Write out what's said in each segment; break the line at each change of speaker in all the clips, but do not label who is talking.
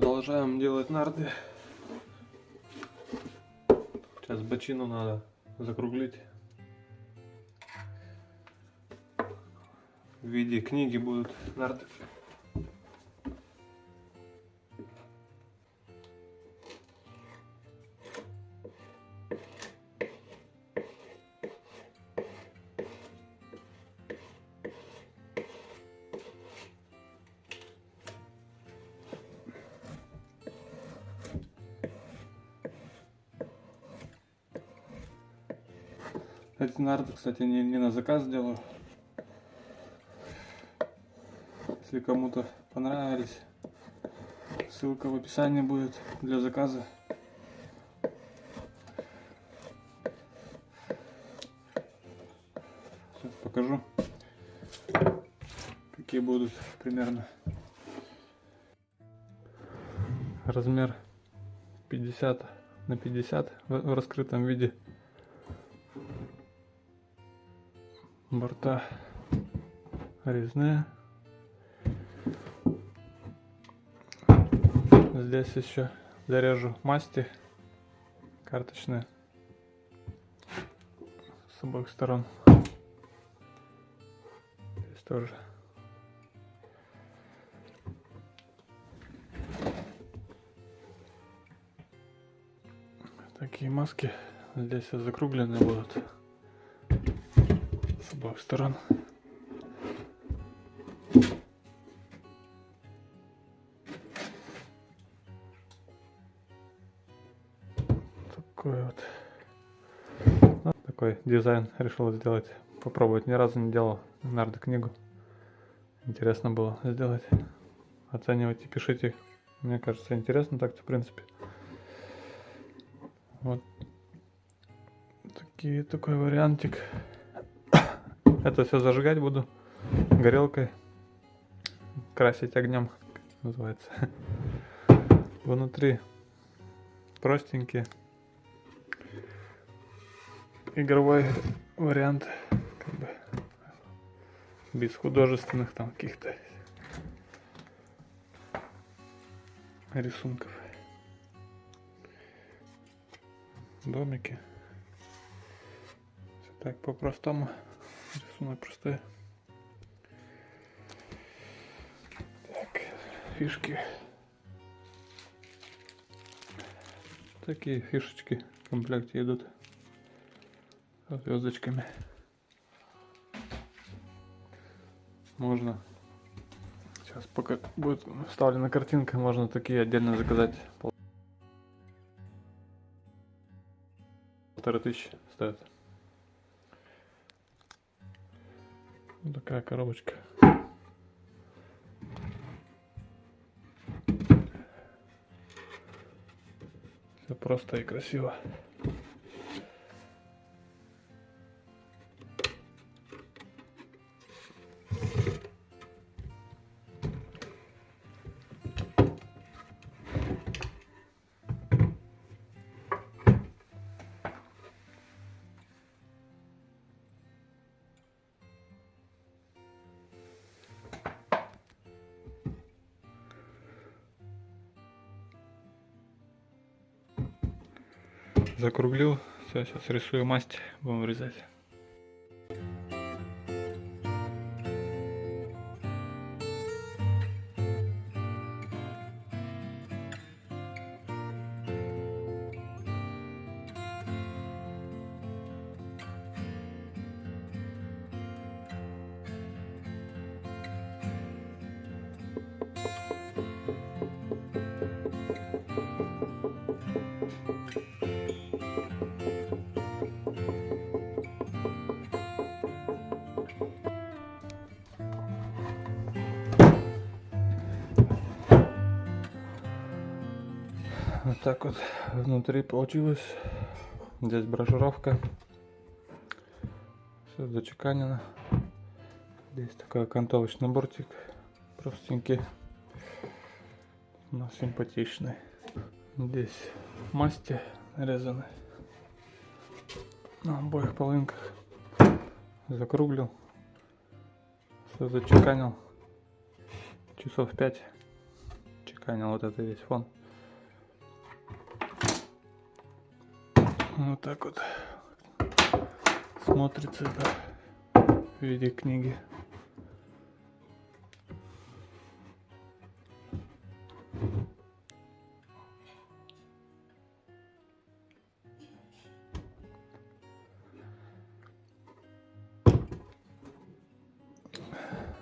Продолжаем делать нарды. Сейчас бочину надо закруглить. В виде книги будут нарды. Эти нарды, кстати, не, не на заказ делаю. Если кому-то понравились, ссылка в описании будет для заказа. Сейчас покажу, какие будут примерно. Размер 50 на 50 в раскрытом виде. Борта резные. Здесь еще зарежу масти карточные с обоих сторон. Здесь тоже. Такие маски здесь закругленные будут обоих сторон. Такой вот. Ну, такой дизайн решил сделать. Попробовать. Ни разу не делал нарды книгу. Интересно было сделать. Оценивайте, пишите. Мне кажется, интересно так-то, в принципе. Вот. Такие, такой вариантик. Это все зажигать буду горелкой, красить огнем, как называется. Внутри простенький игровой вариант, как бы без художественных там каких-то рисунков. Домики. Всё так по-простому. Простой. Так, фишки. Такие фишечки в комплекте идут. Со звездочками. Можно. Сейчас пока будет вставлена картинка, можно такие отдельно заказать. Полторы тысячи стоят. Вот такая коробочка. Все просто и красиво. Закруглил. Все, сейчас рисую масть, будем вырезать. Вот так вот внутри получилось. Здесь брошюровка. Все зачеканено. Здесь такой окантовочный бортик. Простенький. Но симпатичный. Здесь масти нарезаны. На обоих половинках. Закруглил. Все зачеканил. Часов 5 чеканил. вот это весь фон. Вот так вот смотрится это в виде книги.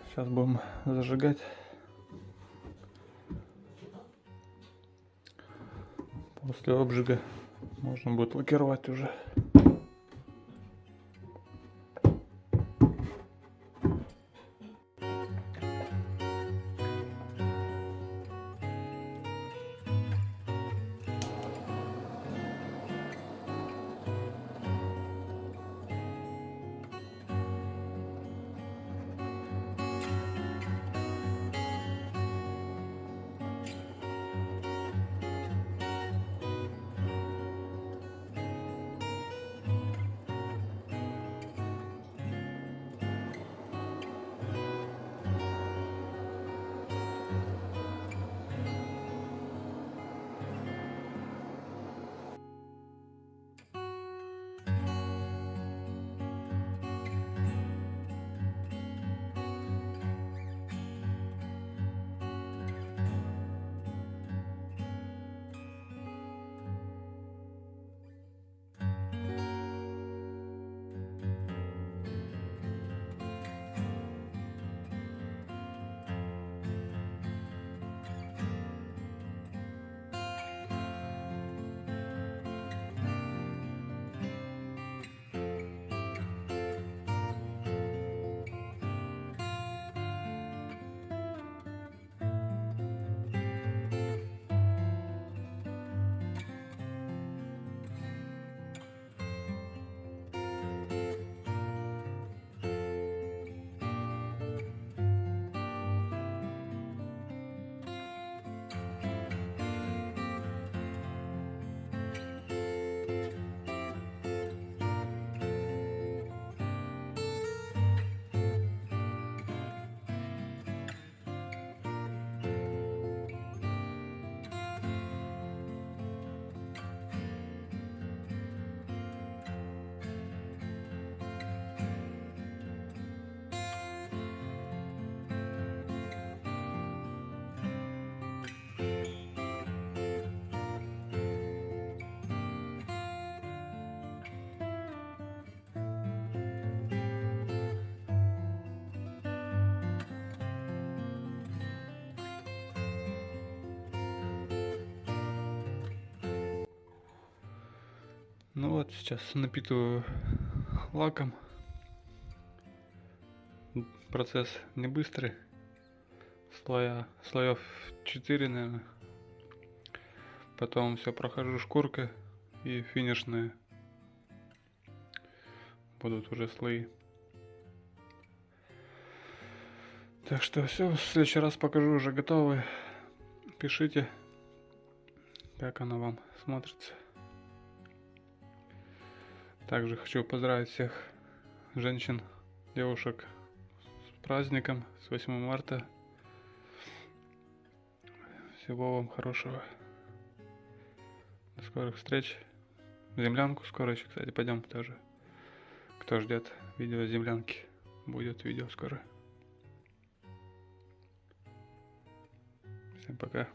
Сейчас будем зажигать. После обжига можно будет лакировать уже. Ну вот, сейчас напитываю лаком. Процесс не быстрый. Слоя, слоев 4, наверное. Потом все прохожу шкуркой и финишные будут уже слои. Так что все, в следующий раз покажу уже готовые. Пишите, как оно вам смотрится. Также хочу поздравить всех женщин, девушек с праздником, с 8 марта. Всего вам хорошего. До скорых встреч. Землянку скоро еще, кстати, пойдем тоже. Кто ждет видео землянки, будет видео скоро. Всем пока.